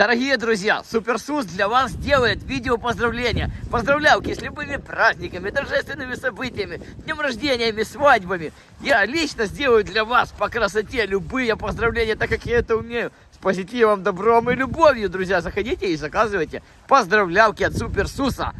Дорогие друзья, Суперсус для вас делает видео поздравления. Поздравлялки с любыми праздниками, торжественными событиями, днем рождениями, свадьбами. Я лично сделаю для вас по красоте любые поздравления, так как я это умею. С позитивом, добром и любовью, друзья. Заходите и заказывайте поздравлялки от Суперсуса.